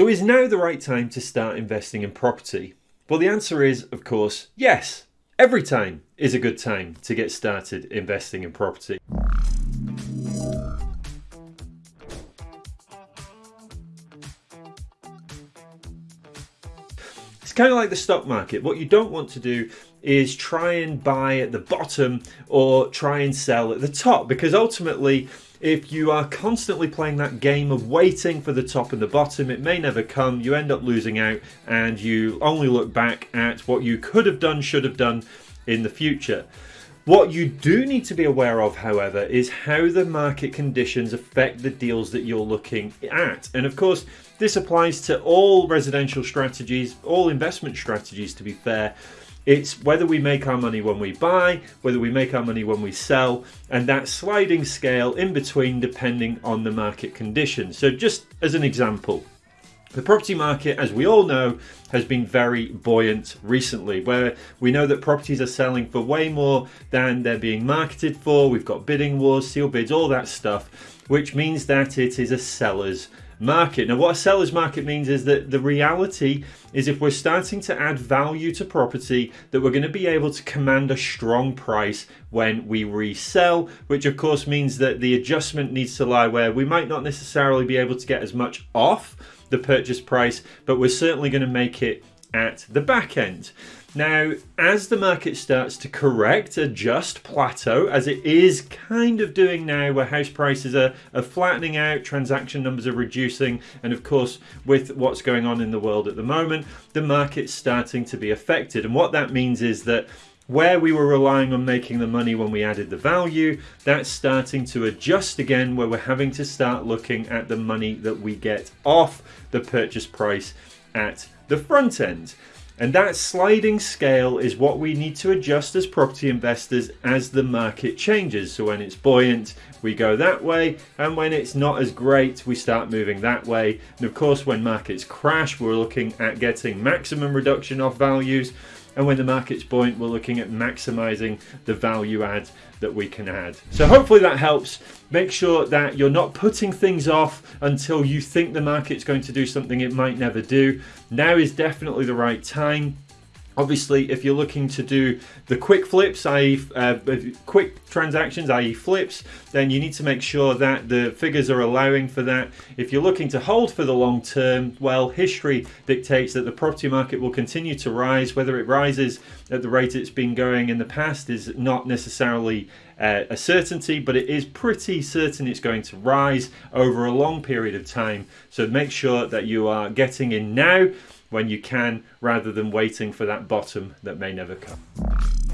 So is now the right time to start investing in property? Well, the answer is, of course, yes. Every time is a good time to get started investing in property. It's kind of like the stock market. What you don't want to do is try and buy at the bottom or try and sell at the top because ultimately if you are constantly playing that game of waiting for the top and the bottom, it may never come. You end up losing out and you only look back at what you could have done, should have done in the future. What you do need to be aware of, however, is how the market conditions affect the deals that you're looking at. And of course, this applies to all residential strategies, all investment strategies, to be fair. It's whether we make our money when we buy, whether we make our money when we sell, and that sliding scale in between depending on the market conditions. So, just as an example, the property market, as we all know, has been very buoyant recently, where we know that properties are selling for way more than they're being marketed for. We've got bidding wars, seal bids, all that stuff, which means that it is a seller's market. Now, what a seller's market means is that the reality is if we're starting to add value to property, that we're going to be able to command a strong price when we resell, which of course means that the adjustment needs to lie where we might not necessarily be able to get as much off the purchase price, but we're certainly going to make it at the back end. Now, as the market starts to correct, adjust, plateau, as it is kind of doing now, where house prices are, are flattening out, transaction numbers are reducing, and of course, with what's going on in the world at the moment, the market's starting to be affected. And what that means is that where we were relying on making the money when we added the value, that's starting to adjust again, where we're having to start looking at the money that we get off the purchase price at the front end. And that sliding scale is what we need to adjust as property investors as the market changes. So when it's buoyant, we go that way. And when it's not as great, we start moving that way. And of course, when markets crash, we're looking at getting maximum reduction of values. And when the market's buoyant, we're looking at maximizing the value add that we can add. So hopefully that helps. Make sure that you're not putting things off until you think the market's going to do something it might never do. Now is definitely the right time. Obviously, if you're looking to do the quick flips, i.e. Uh, quick transactions, i.e. flips, then you need to make sure that the figures are allowing for that. If you're looking to hold for the long term, well, history dictates that the property market will continue to rise. Whether it rises at the rate it's been going in the past is not necessarily uh, a certainty, but it is pretty certain it's going to rise over a long period of time. So make sure that you are getting in now when you can rather than waiting for that bottom that may never come.